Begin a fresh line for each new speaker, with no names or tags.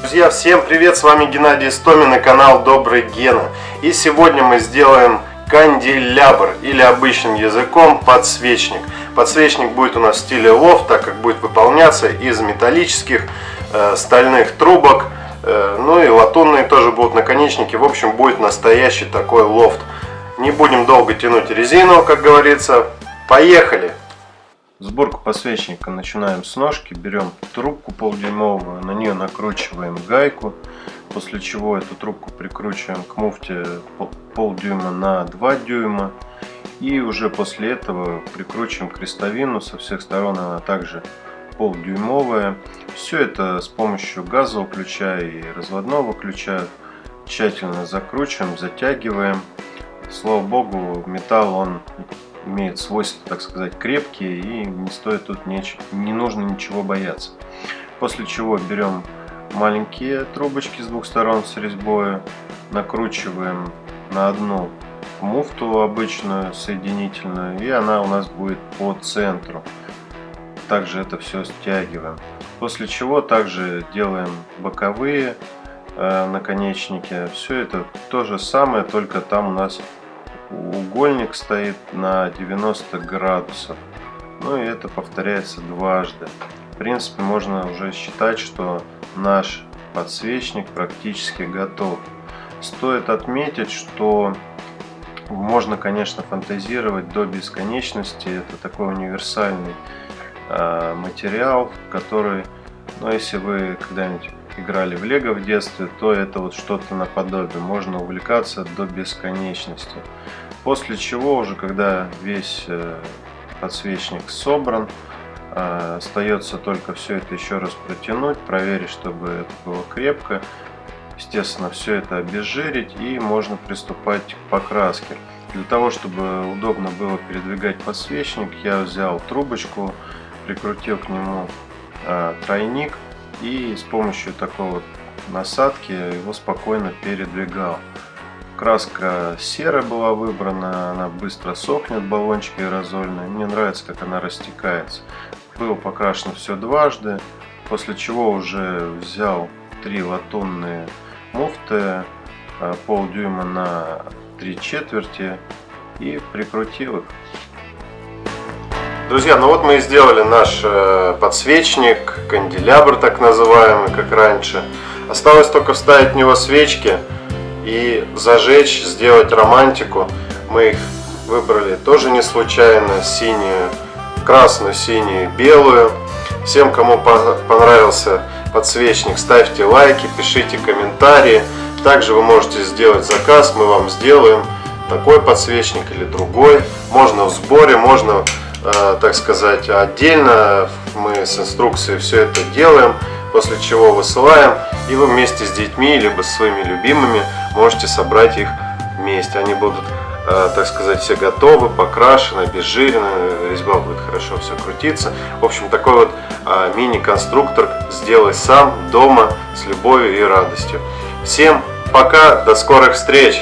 Друзья, всем привет! С вами Геннадий Истомин и канал Добрый Гена. И сегодня мы сделаем канделябр или обычным языком подсвечник. Подсвечник будет у нас в стиле лофт, так как будет выполняться из металлических э, стальных трубок. Э, ну и латунные тоже будут наконечники. В общем, будет настоящий такой лофт. Не будем долго тянуть резину, как говорится. Поехали! Сборку подсвечника начинаем с ножки, берем трубку полдюймовую, на нее накручиваем гайку, после чего эту трубку прикручиваем к муфте полдюйма на 2 дюйма и уже после этого прикручиваем крестовину со всех сторон, она также полдюймовая. Все это с помощью газового ключа и разводного ключа тщательно закручиваем, затягиваем. Слава богу, металл он имеет свойства, так сказать, крепкие и не стоит тут не, не нужно ничего бояться. После чего берем маленькие трубочки с двух сторон с резьбой, накручиваем на одну муфту обычную соединительную и она у нас будет по центру. Также это все стягиваем. После чего также делаем боковые э, наконечники. Все это то же самое, только там у нас угольник стоит на 90 градусов. Ну и это повторяется дважды. В принципе, можно уже считать, что наш подсвечник практически готов. Стоит отметить, что можно, конечно, фантазировать до бесконечности. Это такой универсальный э, материал, который, ну, если вы когда-нибудь играли в лего в детстве, то это вот что-то наподобие. Можно увлекаться до бесконечности. После чего уже, когда весь э, подсвечник собран, э, остается только все это еще раз протянуть, проверить, чтобы это было крепко. Естественно, все это обезжирить и можно приступать к покраске. Для того, чтобы удобно было передвигать подсвечник, я взял трубочку, прикрутил к нему э, тройник и с помощью такой вот насадки его спокойно передвигал. Краска серая была выбрана, она быстро сохнет, баллончики аэрозольные. Мне нравится, как она растекается. Было покрашено все дважды, после чего уже взял три латунные муфты, а, полдюйма на три четверти и прикрутил их. Друзья, ну вот мы и сделали наш э, подсвечник, канделябр так называемый, как раньше. Осталось только вставить в него свечки и зажечь, сделать романтику. Мы их выбрали тоже не случайно, синюю, красную, синюю, белую. Всем, кому понравился подсвечник, ставьте лайки, пишите комментарии. Также вы можете сделать заказ, мы вам сделаем такой подсвечник или другой. Можно в сборе, можно, так сказать, отдельно. Мы с инструкцией все это делаем после чего высылаем, и вы вместе с детьми, либо с своими любимыми можете собрать их вместе. Они будут, э, так сказать, все готовы, покрашены, обезжирены, резьба будет хорошо все крутиться. В общем, такой вот э, мини-конструктор сделай сам дома с любовью и радостью. Всем пока, до скорых встреч!